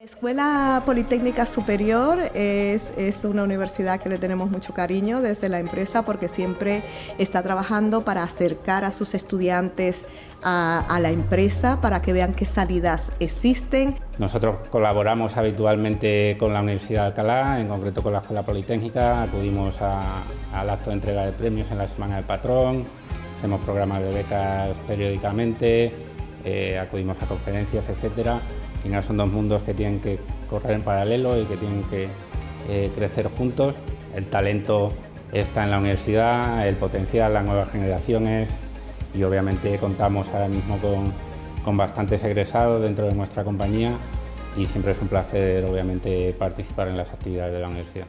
Escuela Politécnica Superior es, es, una universidad que le tenemos mucho cariño desde la empresa porque siempre está trabajando para acercar a sus estudiantes a, la empresa para que vean qué salidas existen. Nosotros colaboramos habitualmente con la Universidad de Alcalá, en concreto con la Escuela Politécnica, acudimos a, al acto de entrega de premios en la Semana del Patrón, hacemos programas de becas periódicamente, eh, acudimos a conferencias, etcétera al final son dos mundos que tienen que correr en paralelo y que tienen que eh, crecer juntos. El talento está en la universidad, el potencial, las nuevas generaciones y obviamente contamos ahora mismo con, con bastantes egresados dentro de nuestra compañía y siempre es un placer obviamente participar en las actividades de la universidad.